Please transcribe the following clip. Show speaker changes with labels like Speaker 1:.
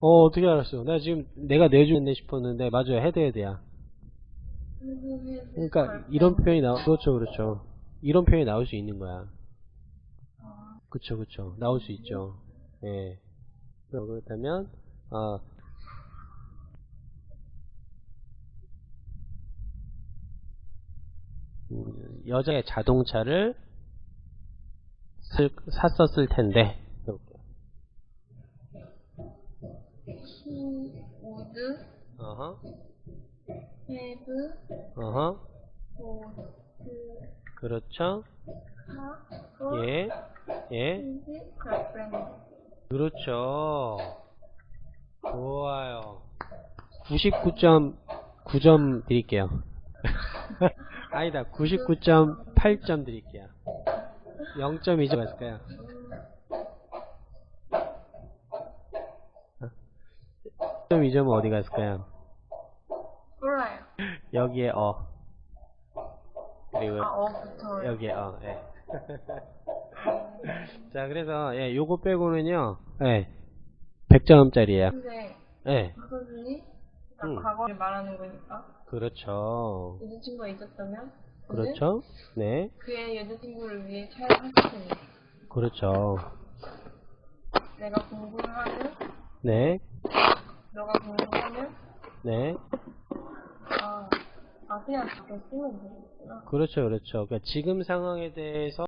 Speaker 1: 어, 어떻게 알았어? 나 지금 내가 내주겠네 싶었는데, 맞아요. 헤드 헤드야. 그러니까, 이런 표현이 나오, 그렇죠, 그렇죠. 이런 표현이 나올 수 있는 거야. 그쵸, 그쵸. 나올 수 있죠. 예. 그렇다면, 어, 음, 여자의 자동차를 쓸- 샀었을 텐데.
Speaker 2: Would
Speaker 1: 어허,
Speaker 2: have
Speaker 1: 어허.
Speaker 2: bought
Speaker 1: 그렇죠.
Speaker 2: for
Speaker 1: 예, 예. 그렇죠. 좋아요. 99.9점 드릴게요. 아니다, 99.8점 드릴게요. 0.2점 했을까요? 0.2점은 어디 갔을까요?
Speaker 2: 몰라요.
Speaker 1: 여기에 어. 그리고
Speaker 2: 아, 어부터.
Speaker 1: 여기에 어, 예. 자, 그래서 예, 요거 빼고는요. 예. 100점짜리예요.
Speaker 2: 근데
Speaker 1: 예.
Speaker 2: 그러니까
Speaker 1: 음.
Speaker 2: 과거를 말하는 거니까
Speaker 1: 그렇죠.
Speaker 2: 여자친구가 있었다면
Speaker 1: 그렇죠. 네.
Speaker 2: 그의 여자친구를 위해 차를 샀을 테니
Speaker 1: 그렇죠.
Speaker 2: 내가 공부를 하면
Speaker 1: 네.
Speaker 2: 너가 공부하면
Speaker 1: 네.
Speaker 2: 아, 아 그냥 쓰면 되겠구나.
Speaker 1: 그렇죠. 그렇죠. 그러니까 지금 상황에 대해서